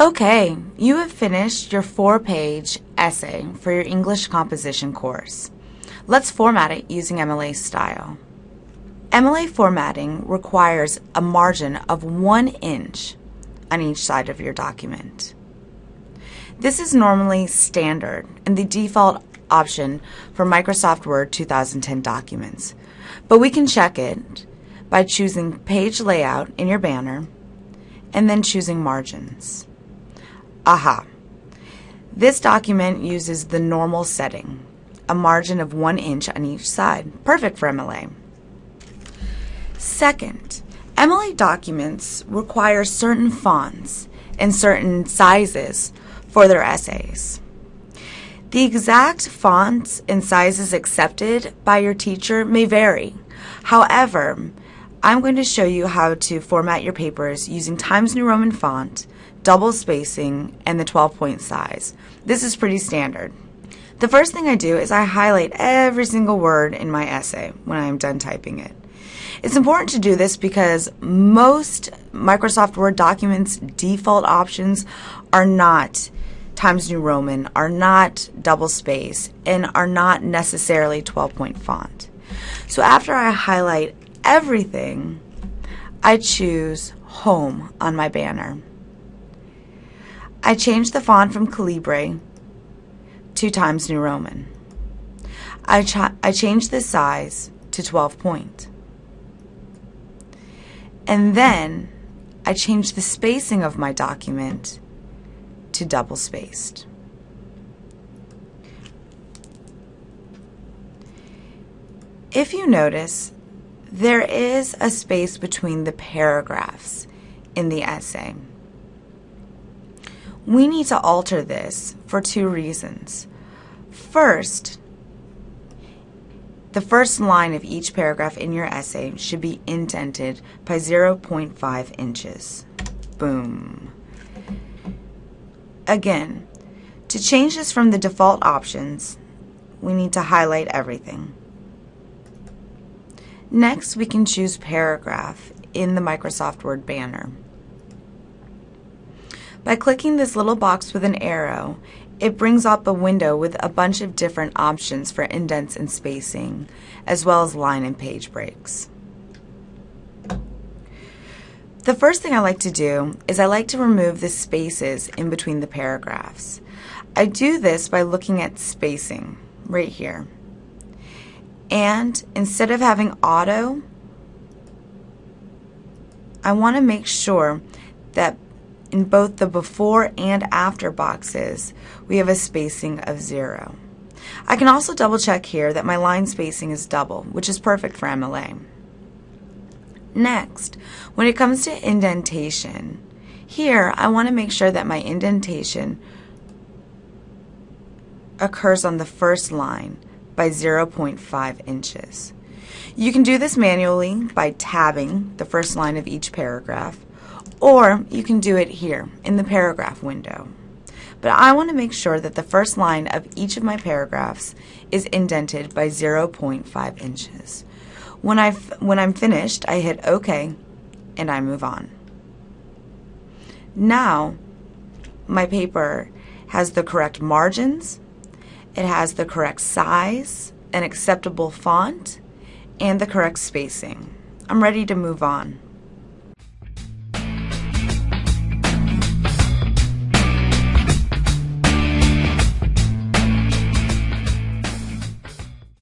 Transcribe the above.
Okay, you have finished your four-page essay for your English composition course. Let's format it using MLA style. MLA formatting requires a margin of one inch on each side of your document. This is normally standard and the default option for Microsoft Word 2010 documents, but we can check it by choosing Page Layout in your banner and then choosing Margins. Aha! This document uses the normal setting, a margin of one inch on each side, perfect for MLA. Second, MLA documents require certain fonts and certain sizes for their essays. The exact fonts and sizes accepted by your teacher may vary. However, I'm going to show you how to format your papers using Times New Roman font, double spacing, and the 12 point size. This is pretty standard. The first thing I do is I highlight every single word in my essay when I am done typing it. It's important to do this because most Microsoft Word documents default options are not Times New Roman, are not double space, and are not necessarily 12 point font. So after I highlight everything, I choose Home on my banner. I change the font from Calibri to Times New Roman. I, ch I change the size to 12 point. And then I change the spacing of my document to double spaced. If you notice, there is a space between the paragraphs in the essay. We need to alter this for two reasons. First, the first line of each paragraph in your essay should be indented by 0.5 inches. Boom. Again, to change this from the default options, we need to highlight everything. Next, we can choose paragraph in the Microsoft Word banner. By clicking this little box with an arrow, it brings up a window with a bunch of different options for indents and spacing, as well as line and page breaks. The first thing I like to do is I like to remove the spaces in between the paragraphs. I do this by looking at spacing right here. And instead of having auto, I want to make sure that in both the before and after boxes, we have a spacing of zero. I can also double check here that my line spacing is double, which is perfect for MLA. Next, when it comes to indentation, here I want to make sure that my indentation occurs on the first line by 0.5 inches. You can do this manually by tabbing the first line of each paragraph or you can do it here in the paragraph window. But I want to make sure that the first line of each of my paragraphs is indented by 0.5 inches. When, I've, when I'm finished, I hit OK and I move on. Now, my paper has the correct margins, it has the correct size, an acceptable font, and the correct spacing. I'm ready to move on.